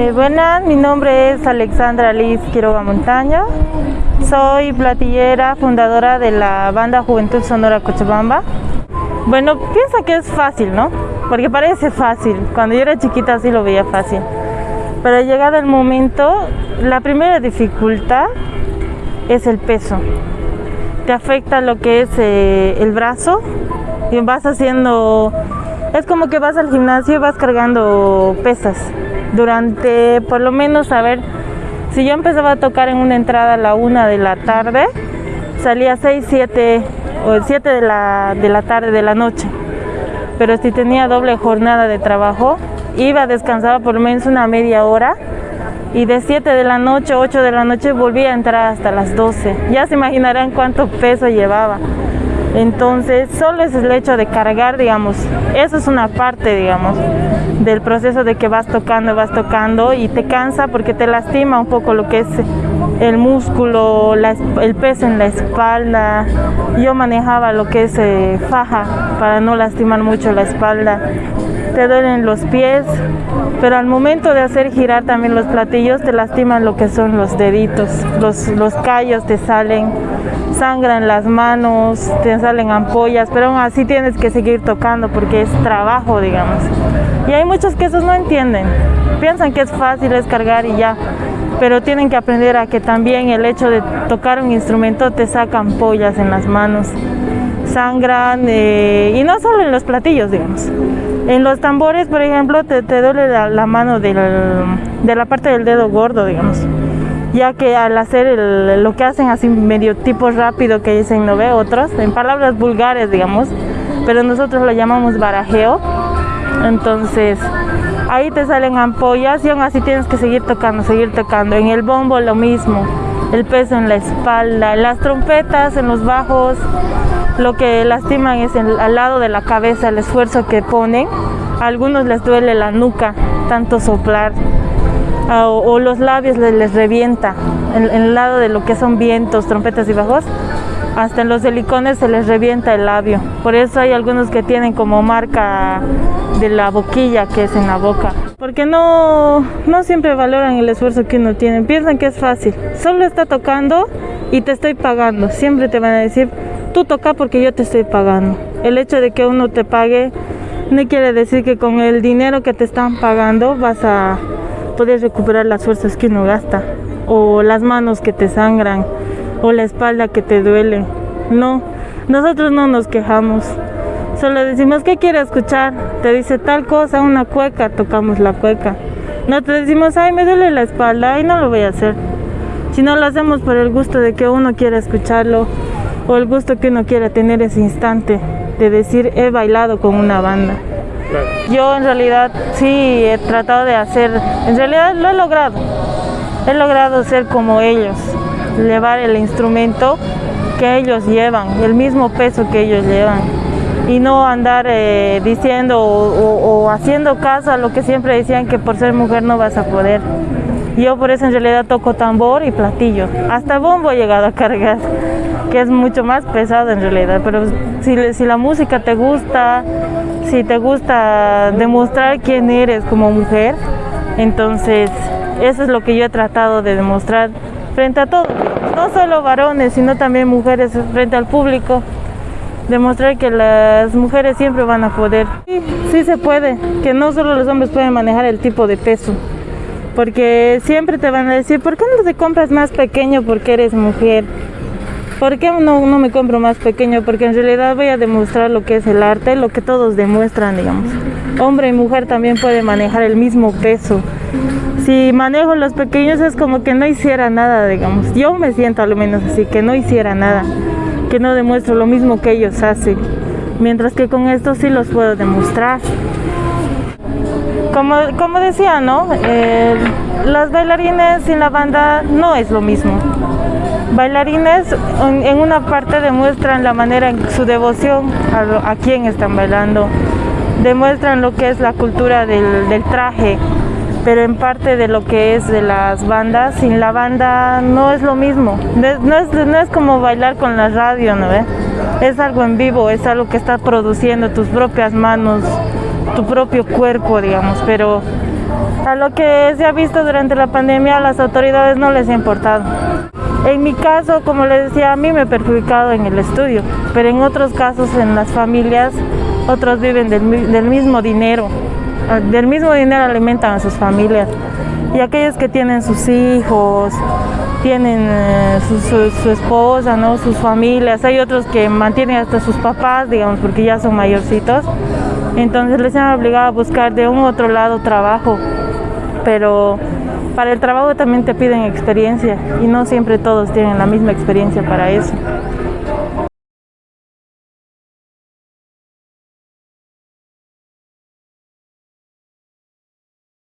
Eh, buenas, mi nombre es Alexandra Liz Quiroga Montaña. Soy platillera, fundadora de la banda Juventud Sonora Cochabamba. Bueno, piensa que es fácil, ¿no? Porque parece fácil. Cuando yo era chiquita sí lo veía fácil. Pero llegado el momento, la primera dificultad es el peso. Te afecta lo que es eh, el brazo y vas haciendo... Es como que vas al gimnasio y vas cargando pesas durante por lo menos, a ver, si yo empezaba a tocar en una entrada a la una de la tarde, salía 6, 7 o 7 de la, de la tarde, de la noche. Pero si tenía doble jornada de trabajo, iba, descansaba por lo menos una media hora y de 7 de la noche, 8 de la noche volvía a entrar hasta las 12. Ya se imaginarán cuánto peso llevaba. Entonces, solo es el hecho de cargar, digamos, eso es una parte, digamos, del proceso de que vas tocando, vas tocando y te cansa porque te lastima un poco lo que es el músculo, el peso en la espalda. Yo manejaba lo que es eh, faja para no lastimar mucho la espalda. Te duelen los pies, pero al momento de hacer girar también los platillos te lastiman lo que son los deditos, los, los callos te salen, sangran las manos, te salen ampollas, pero aún así tienes que seguir tocando porque es trabajo, digamos. Y hay muchos que esos no entienden, piensan que es fácil, es cargar y ya, pero tienen que aprender a que también el hecho de tocar un instrumento te saca ampollas en las manos, sangran, eh, y no solo en los platillos, digamos. En los tambores, por ejemplo, te, duele la, mano de la parte del dedo gordo, digamos ya que al hacer lo que hacen así medio tipo rápido que dicen, ¿no ve? Otros, en palabras vulgares, digamos, pero nosotros lo llamamos barajeo. Entonces, ahí te salen ampollas y aún así tienes que seguir tocando, seguir tocando. En el bombo lo mismo, el peso en la espalda, las trompetas, en los bajos, lo que lastiman es al lado de la cabeza, el esfuerzo que ponen. A algunos les duele la nuca, tanto soplar. o, los labios les, revienta, en, el lado de lo que son vientos, trompetas y bajos, hasta en los helicones se les revienta el labio. Por eso hay algunos que tienen como marca de la boquilla que es en la boca. Porque no, no siempre valoran el esfuerzo que uno tiene, piensan que es fácil. Solo está tocando y te estoy pagando. Siempre te van a decir, tú toca porque yo te estoy pagando. El hecho de que uno te pague no quiere decir que con el dinero que te están pagando vas a poder recuperar las fuerzas que uno gasta o las manos que te sangran o la espalda que te duele. No, nosotros no nos quejamos. Solo decimos, ¿qué quiere escuchar? Te dice tal cosa, una cueca, tocamos la cueca. No te decimos, ay, me duele la espalda, y no lo voy a hacer. Si no lo hacemos por el gusto de que uno quiera escucharlo o el gusto que uno quiera tener ese instante de decir, he bailado con una banda. Yo en realidad sí he tratado de hacer, en realidad lo he logrado. He logrado ser como ellos llevar el instrumento que ellos llevan, el mismo peso que ellos llevan. Y no andar eh, diciendo o, haciendo caso a lo que siempre decían que por ser mujer no vas a poder. Yo por eso en realidad toco tambor y platillo, hasta bombo he llegado a cargar, que es mucho más pesado en realidad, pero si, si la música te gusta, si te gusta demostrar quién eres como mujer, entonces eso es lo que yo he tratado de demostrar frente a todos, no solo varones, sino también mujeres frente al público. Demostrar que las mujeres siempre van a poder. Sí, sí se puede, que no solo los hombres pueden manejar el tipo de peso. Porque siempre te van a decir, ¿por qué no te compras más pequeño porque eres mujer? ¿Por qué no, no me compro más pequeño? Porque en realidad voy a demostrar lo que es el arte, lo que todos demuestran, digamos. Hombre y mujer también pueden manejar el mismo peso si manejo los pequeños es como que no hiciera nada, digamos. Yo me siento al menos así, que no hiciera nada, que no demuestro lo mismo que ellos hacen. Mientras que con esto sí los puedo demostrar. Como, como decía, ¿no? Las bailarines y la banda no es lo mismo. Bailarines en una parte demuestran la manera en su devoción a, a quién están bailando, demuestran lo que es la cultura del traje, pero en parte de lo que es de las bandas, sin la banda no es lo mismo. No es, como bailar con la radio, ¿no? Es algo en vivo, es algo que está produciendo tus propias manos, tu propio cuerpo, digamos, pero A lo que se ha visto durante la pandemia, a las autoridades no les ha importado. En mi caso, como les decía, a mí me he perjudicado en el estudio, pero en otros casos, en las familias, otros viven del, mismo dinero, del mismo dinero alimentan a sus familias. Y aquellos que tienen sus hijos, tienen eh, su, esposa, ¿no? sus familias, hay otros que mantienen hasta sus papás, digamos, porque ya son mayorcitos, entonces les han obligado a buscar de un otro lado trabajo, pero para el trabajo también te piden experiencia y no siempre todos tienen la misma experiencia para eso.